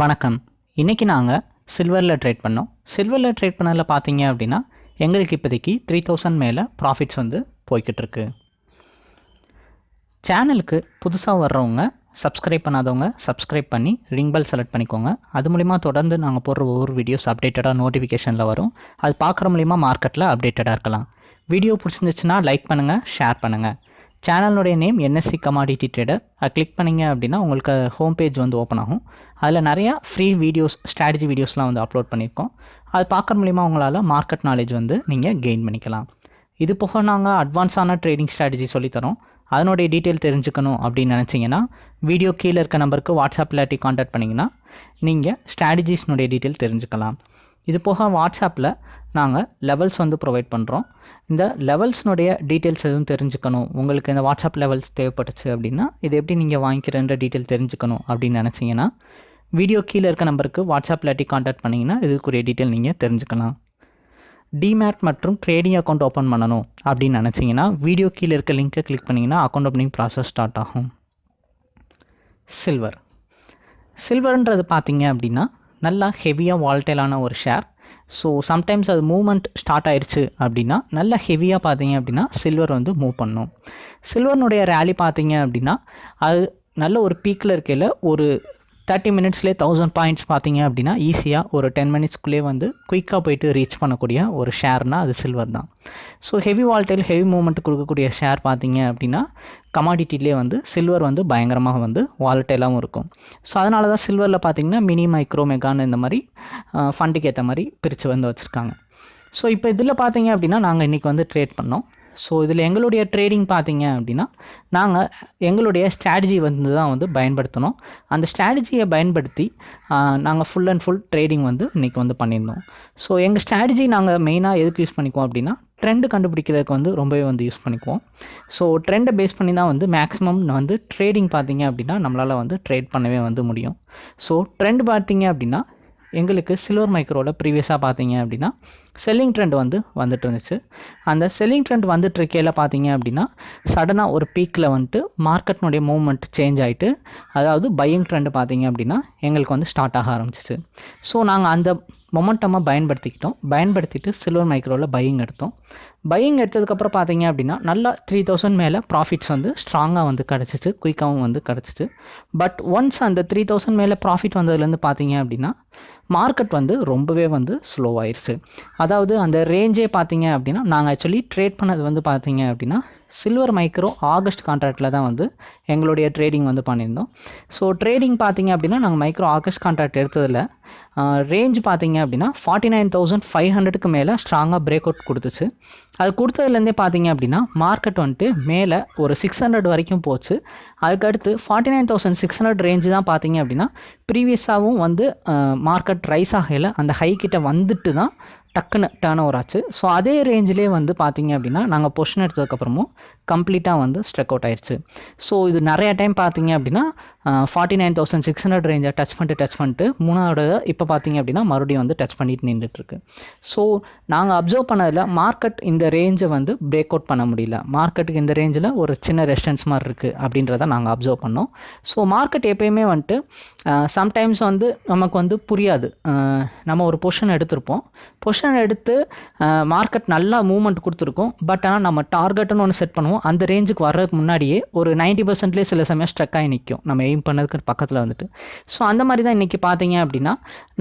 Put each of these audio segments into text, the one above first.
வணக்கம். இன்றைக்கி நாங்கள் சில்வரில் ட்ரேட் பண்ணோம். சில்வரில் ட்ரேட் பண்ணதில் பார்த்தீங்க அப்படின்னா எங்களுக்கு இப்போதைக்கு த்ரீ தௌசண்ட் மேலே ப்ராஃபிட்ஸ் வந்து போய்கிட்டு இருக்கு சேனலுக்கு புதுசாக வர்றவங்க சப்ஸ்கிரைப் பண்ணாதவங்க சப்ஸ்கிரைப் பண்ணி ரிங் பெல் செலக்ட் பண்ணிக்கோங்க. அது மூலிமா தொடர்ந்து நாங்கள் போடுற ஒவ்வொரு வீடியோஸ் அப்டேட்டடாக நோட்டிஃபிகேஷனில் வரும். அது பார்க்குற மூலிமா மார்க்கெட்டில் அப்டேட்டடாக இருக்கலாம். வீடியோ பிடிச்சிருந்துச்சுன்னா லைக் பண்ணுங்கள் ஷேர் பண்ணுங்கள் சேனலுடைய நேம் என்எஸ்சி கமாடிட்டி ட்ரேடர் அதை கிளிக் பண்ணிங்க அப்படின்னா உங்களுக்கு ஹோம் பேஜ் வந்து ஓப்பன் ஆகும். அதில் நிறையா ஃப்ரீ வீடியோஸ் ஸ்ட்ராட்டஜி வீடியோஸ்லாம் வந்து அப்லோட் பண்ணியிருக்கோம் அது பார்க்குற மூலிமா உங்களால் மார்க்கெட் நாலேஜ் வந்து நீங்கள் கெயின் பண்ணிக்கலாம். இது போக நாங்கள் அட்வான்ஸான ட்ரேடிங் ஸ்ட்ராட்டஜி சொல்லித்தரோம். அதனுடைய டீட்டெயில் தெரிஞ்சுக்கணும் அப்படின்னு நினச்சிங்கன்னா வீடியோ கீழே இருக்க நம்பருக்கு வாட்ஸ்அப் இல்லாட்டி காண்டாக்ட் பண்ணிங்கன்னா நீங்கள் ஸ்ட்ராட்டஜிஸ்னுடைய டீட்டெயில் தெரிஞ்சுக்கலாம். இது போக வாட்ஸ்அப்பில் நாங்கள் லெவல்ஸ் வந்து ப்ரொவைட் பண்ணுறோம் இந்த லெவல்ஸ்னுடைய டீட்டெயில்ஸ் எதுவும் தெரிஞ்சுக்கணும். உங்களுக்கு இந்த வாட்ஸ்அப் லெவல்ஸ் தேவைப்பட்டுச்சு அப்படின்னா இது எப்படி நீங்கள் வாங்கிக்கிறன்ற டீட்டெயில் தெரிஞ்சுக்கணும் அப்படின்னு நினச்சிங்கன்னா வீடியோ கீழே இருக்க நம்பருக்கு வாட்ஸ்அப் இல்லாட்டி காண்டாக்ட் பண்ணிங்கன்னா இதுக்குரிய டீட்டெயில் நீங்கள் தெரிஞ்சுக்கலாம். டிமேட் மற்றும் ட்ரேடிங் அக்கௌண்ட் ஓப்பன் பண்ணணும் அப்படின்னு நினச்சிங்கன்னா வீடியோ கீழே இருக்க லிங்க்கை கிளிக் பண்ணிங்கன்னா அக்கௌண்ட் ஓப்பனிங் ப்ராசஸ் ஸ்டார்ட் ஆகும். சில்வர் சில்வர்ன்றது பார்த்தீங்க அப்படின்னா நல்லா ஹெவியாக வால்டைலான ஒரு ஷேர் ஸோ சம்டைம்ஸ் அது மூவ்மெண்ட் ஸ்டார்ட் ஆயிடுச்சு அப்படின்னா நல்லா ஹெவியாக பார்த்தீங்க அப்படின்னா சில்வர் வந்து மூவ் பண்ணும். சில்வர்னுடைய ரேலி பார்த்தீங்க அப்படின்னா அது நல்ல ஒரு பீக்கில் இருக்கையில் ஒரு தேர்ட்டி மினிட்ஸ்லேயே தௌசண்ட் பாயிண்ட்ஸ் பார்த்தீங்க அப்படின்னா ஈஸியாக ஒரு டென் மினிட்ஸ்க்குள்ளேயே வந்து குயிக்காக போயிட்டு ரீச் பண்ணக்கூடிய ஒரு ஷேர்னால் அது சில்வர் தான். So heavy volatile heavy movement கொடுக்கக்கூடிய ஷேர் பார்த்தீங்க அப்படின்னா கமாடிட்டிலே வந்து சில்வர் வந்து பயங்கரமாக வந்து வால்டைலாகவும் இருக்கும். ஸோ அதனால தான் சில்வரில் பார்த்தீங்கன்னா மினி மைக்ரோ மெகான்னு இந்த மாதிரி ஃபண்டுக்கு ஏற்ற மாதிரி பிரித்து வந்து வச்சுருக்காங்க. ஸோ இப்போ இதில் பார்த்தீங்க அப்படின்னா நாங்கள் இன்றைக்கி வந்து ட்ரேட் பண்ணோம். ஸோ இதில் எங்களுடைய ட்ரேடிங் பார்த்தீங்க அப்படின்னா நாங்கள் எங்களுடைய ஸ்ட்ராட்டஜி வந்து தான் வந்து பயன்படுத்தினோம் அந்த ஸ்ட்ராட்டஜியை பயன்படுத்தி நாங்கள் ஃபுல் அண்ட் ஃபுல் ட்ரேடிங் வந்து இன்றைக்கி வந்து பண்ணியிருந்தோம். ஸோ எங்கள் ஸ்ட்ராட்டஜி நாங்கள் மெயினாக எதுக்கு யூஸ் பண்ணிக்குவோம் அப்படின்னா ட்ரெண்டு கண்டுபிடிக்கிறதுக்கு வந்து ரொம்பவே வந்து யூஸ் பண்ணிக்குவோம். ஸோ ட்ரெண்டை பேஸ் பண்ணி தான் வந்து மேக்ஸிமம் வந்து ட்ரேடிங் பார்த்தீங்க அப்படின்னா நம்மளால் வந்து ட்ரேட் பண்ணவே வந்து முடியும். ஸோ ட்ரெண்ட் பார்த்தீங்க அப்படின்னா எங்களுக்கு சில்வர் மைக்ரோவில் ப்ரீவியஸாக பார்த்தீங்க அப்படின்னா செல்லிங் ட்ரெண்ட் வந்து வந்துட்டு இருந்துச்சு. அந்த செல்லிங் ட்ரெண்ட் வந்துட்டு இருக்கையில் பார்த்தீங்க அப்படின்னா சடனாக ஒரு பீக்கில் வந்துட்டு மார்க்கெட்னுடைய மூவ்மெண்ட் சேஞ்ச் ஆகிட்டு அதாவது பையிங் ட்ரெண்ட் பார்த்தீங்க அப்படின்னா எங்களுக்கு வந்து ஸ்டார்ட் ஆக ஆரம்பிச்சிச்சு. ஸோ நாங்கள் அந்த மொமெண்டமாக பயன்படுத்திக்கிட்டோம். பயன்படுத்திட்டு சில்வர் மைக்ரோவில் பையிங் எடுத்தோம். பையிங் எடுத்ததுக்கப்புறம் பார்த்தீங்க அப்படின்னா நல்லா த்ரீ தௌசண்ட் மேலே ப்ராஃபிட்ஸ் வந்து ஸ்ட்ராங்காக வந்து கிடச்சிச்சு. குயிக்காகவும் வந்து கிடச்சிச்சு. பட் ஒன்ஸ் அந்த த்ரீ தௌசண்ட் மேலே ப்ராஃபிட் வந்ததுலேருந்து பார்த்தீங்க அப்படின்னா மார்க்கெட் வந்து ரொம்பவே வந்து ஸ்லோவாயிருச்சு அதாவது அந்த ரேஞ்சே பார்த்தீங்க அப்படின்னா நாங்கள் ஆக்சுவலி ட்ரேட் பண்ணது வந்து பார்த்தீங்க அப்படின்னா சில்வர் மைக்ரோ ஆகஸ்ட் கான்ட்ராக்டில் தான் வந்து எங்களுடைய ட்ரேடிங் வந்து பண்ணியிருந்தோம். ஸோ ட்ரேடிங் பார்த்தீங்க அப்படின்னா நாங்கள் மைக்ரோ ஆகஸ்ட் கான்ட்ராக்ட் எடுத்ததில் ரேஞ்ச் பார்த்தீங்க அப்படின்னா ஃபார்ட்டி நைன் தௌசண்ட் ஃபைவ் ஹண்ட்ரடுக்கு மேலே ஸ்ட்ராங்காக பிரேக் அவுட் கொடுத்துச்சு. அது கொடுத்ததுலேருந்தே பார்த்தீங்க அப்படின்னா மார்க்கெட் வந்துட்டு மேலே ஒரு சிக்ஸ் ஹண்ட்ரட் வரைக்கும் போச்சு. அதுக்கடுத்து forty nine thousand six hundred range தான் பார்த்தீங்க அப்படின்னா ப்ரீவியஸாகவும் வந்து மார்க்கெட் ரைஸ் ஆகையில் அந்த ஹை கிட்ட வந்துட்டு தான் டக்குன்னு டேர்ன் ஓவர் ஆச்சு. ஸோ அதே ரேஞ்சிலே வந்து பார்த்தீங்க அப்படின்னா நாங்கள் பொஷன் எடுத்ததுக்கப்புறமும் கம்ப்ளீட்டாக வந்து ஸ்ட்ரெக் அவுட் ஆயிடுச்சு ஸோ இது நிறைய டைம் பார்த்தீங்க அப்படின்னா forty nine thousand six hundred ரேஞ்சை touch பண்ணிட்டு டச் பண்ணிட்டு மூணாவது இப்போ பார்த்தீங்க அப்படின்னா மறுபடியும் வந்து டச் பண்ணிட்டு நின்றுட்டுருக்கு. ஸோ நாங்கள் அப்சர்வ் பண்ணதில் மார்க்கெட் இந்த ரேஞ்சை வந்து பிரேக் அவுட் பண்ண முடியல. மார்க்கெட்டுக்கு இந்த ரேஞ்சில் ஒரு சின்ன ரெஸ்டன்ஸ் மாதிரி இருக்குது அப்படின்றத நாங்கள் அப்சர்வ் பண்ணோம். ஸோ மார்க்கெட் எப்பயுமே வந்துட்டு சம்டைம்ஸ் வந்து நமக்கு வந்து புரியாது. நம்ம ஒரு பொஷன் எடுத்திருப்போம். பொஷன் எடுத்து மார்க்கெட் நல்லா மூவ்மெண்ட் கொடுத்துருக்கோம். பட் ஆனால் நம்ம டார்கெட்டுன்னு ஒன்று செட் பண்ணுவோம். அந்த ரேஞ்சுக்கு வர்றதுக்கு முன்னாடியே ஒரு நைன்ட்டி பர்சன்ட்லேயே சில சமயம் ஸ்ட்ரக் ஆகி நிற்கும் நம்ம எய்ம் பண்ணதுக்கு பக்கத்தில் வந்துட்டு. ஸோ அந்த மாதிரி தான் இன்றைக்கி பார்த்தீங்க அப்படின்னா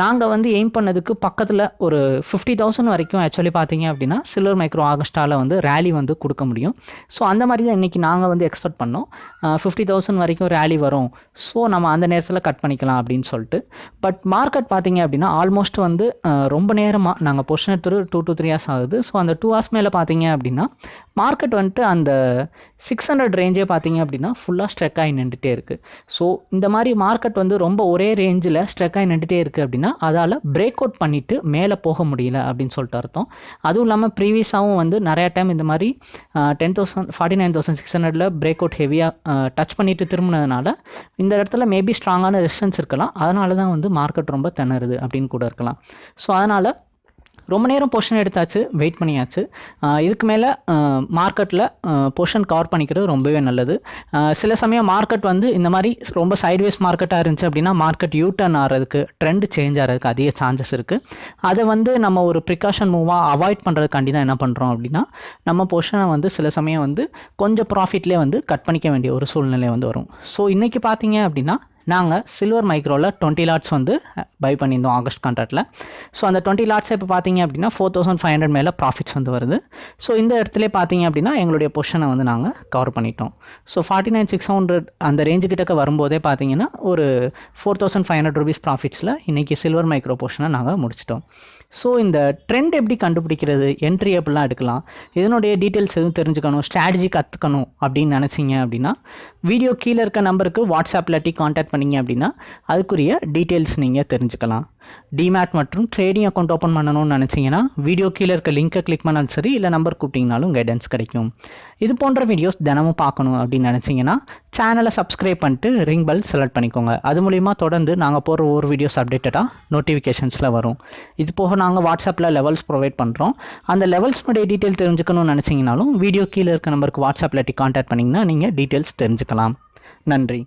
நாங்கள் வந்து எய்ம் பண்ணதுக்கு பக்கத்தில் ஒரு ஃபிஃப்டி தௌசண்ட் வரைக்கும் ஆக்சுவலி பார்த்தீங்க அப்படின்னா சில்வர் மைக்ரோ ஆகஸ்டாவில் வந்து ரேலி வந்து கொடுக்க முடியும். ஸோ அந்த மாதிரி தான் இன்றைக்கி நாங்கள் வந்து எக்ஸ்பெக்ட் பண்ணோம். ஃபிஃப்டி தௌசண்ட் வரைக்கும் ரேலி வரும். ஸோ நம்ம அந்த நேரத்தில் கட் பண்ணிக்கலாம் அப்படின்னு சொல்லிட்டு. பட் மார்க்கெட் பார்த்தீங்க அப்படின்னா ஆல்மோஸ்ட் வந்து ரொம்ப நேரமாக நாங்கள் பொஷன் எடுத்துட்டு டூ டூ த்ரீ ஹவர்ஸ் ஆகுது. ஸோ அந்த டூ ஹவர்ஸ் மேலே பார்த்தீங்க அப்படின்னா மார்க்கெட் வந்துட்டு அந்த சிக்ஸ் ஹண்ட்ரட் ரேஞ்சே பார்த்தீங்க அப்படின்னா ஃபுல்லாக ஸ்ட்ரெக் ஆகி நின்றுட்டே இருக்குது ஸோ இந்த மாதிரி மார்க்கெட் வந்து ரொம்ப ஒரே ரேஞ்சில் ஸ்ட்ரெக் ஆகி நின்றுட்டே இருக்குது அப்படின்னா அதால் பிரேக் அவுட் பண்ணிவிட்டு மேலே போக முடியல அப்படின்னு சொல்லிட்டு அர்த்தம். அதுவும் இல்லாமல் ப்ரீவியஸாகவும் வந்து நிறையா டைம் இந்த மாதிரி ten thousand forty nine thousand six ஹண்ட்ரடில் பிரேக் அவுட் ஹெவியாக டச் பண்ணிட்டு திரும்பினதுனால இந்த இடத்துல மேபி ஸ்ட்ராங்கான ரெசிஸ்டன்ஸ் இருக்கலாம். அதனால தான் வந்து மார்க்கெட் ரொம்ப திணறுது அப்படின்னு கூட இருக்கலாம். ஸோ அதனால் ரொம்ப நேரம் பொஷன் எடுத்தாச்சு வெயிட் பண்ணியாச்சு. இதுக்கு மேலே மார்க்கெட்டில் பொஷன் கவர் பண்ணிக்கிறது ரொம்பவே நல்லது. சில சமயம் மார்க்கெட் வந்து இந்த மாதிரி ரொம்ப சைட்வேஸ் மார்க்கெட்டாக இருந்துச்சு அப்படின்னா மார்க்கெட் யூ டர்ன் ஆகிறதுக்கு ட்ரெண்ட் சேஞ்ச் ஆகிறதுக்கு அதிக சான்சஸ் இருக்குது அதை வந்து நம்ம ஒரு ப்ரிகாஷன் மூவாக அவாய்ட் பண்ணுறதுக்காண்டி தான் என்ன பண்ணுறோம் அப்படின்னா நம்ம பொஷனை வந்து சில சமயம் வந்து கொஞ்சம் ப்ராஃபிட்லேயே வந்து கட் பண்ணிக்க வேண்டிய ஒரு சூழ்நிலை வந்து வரும். ஸோ இன்றைக்கி பார்த்தீங்க அப்படின்னா நாங்கள் சில்வர் மைக்ரோவில் டுவெண்ட்டி லாட்ஸ் வந்து பை பண்ணியிருந்தோம் ஆகஸ்ட் கான்ட்ராக்டில் ஸோ அந்த டுவெண்ட்டி லாட்ஸ் இப்போ பார்த்தீங்க அப்படின்னா ஃபோர் தௌசண்ட் ஃபைவ் ஹண்ட்ரட் மேலே ப்ராஃபிட்ஸ் வந்து வருது. ஸோ இந்த இடத்துல பார்த்தீங்க அப்படின்னா எங்களுடைய பொஷனை வந்து நாங்கள் கவர் பண்ணிட்டோம். So forty nine six hundred அந்த ரேஞ்சு கிட்டக்க வரும்போதே பார்த்தீங்கன்னா ஒரு four thousand five hundred rupees ப்ராஃபிட்ஸில் இன்றைக்கி சில்வர் மைக்ரோ பொஷனை நாங்கள் முடிச்சிட்டோம். ஸோ இந்த ட்ரெண்ட் எப்படி கண்டுபிடிக்கிறது என்ட்ரி எப்படிலாம் எடுக்கலாம். இதனுடைய டீட்டெயில்ஸ் எதுவும் தெரிஞ்சுக்கணும் ஸ்ட்ராட்டஜி கற்றுக்கணும் அப்படின்னு நினச்சிங்க அப்படின்னா வீடியோ கீழே இருக்க நம்பருக்கு வாட்ஸ்அப்பில் வாட்ஸ்அப் கான்டாக்ட் காண்டாக்ட் அப்படின்னா அதுக்குரிய டீட்டெயில்ஸ் நீங்கள் தெரிஞ்சுக்கலாம். டிமேட் மற்றும் ட்ரேடிங் அக்கௌண்ட் ஓப்பன் பண்ணணும்னு நினச்சிங்கன்னா வீடியோ கீழே இருக்க லிங்க்கை கிளிக் பண்ணாலும் சரி இல்லை நம்பர் கூப்பிட்டிங்கனாலும் கைடன்ஸ் கிடைக்கும். இது போன்ற வீடியோஸ் தினமும் பார்க்கணும் அப்படின்னு நினச்சிங்கன்னா சேனலை சப்ஸ்கிரைப் பண்ணிட்டு ரிங் பெல் செலக்ட் பண்ணிக்கோங்க. அது மூலிமா தொடர்ந்து நாங்கள் போகிற ஒவ்வொரு வீடியோஸ் அப்டேட்டடாக நோட்டிஃபிகேஷன்ஸில் வரும். இது போக நாங்கள் வாட்ஸ்அப்பில் லெவல்ஸ் ப்ரொவைட் பண்ணுறோம் அந்த லெவல்ஸ்னுடைய டீட்டெயில் தெரிஞ்சுக்கணும்னு நினச்சிங்கனாலும் வீடியோ கீழே இருக்க நம்பருக்கு வாட்ஸ்அப்பில் காண்டாக்ட் பண்ணிங்கன்னா நீங்கள் டீட்டெயில்ஸ் தெரிஞ்சுக்கலாம். நன்றி.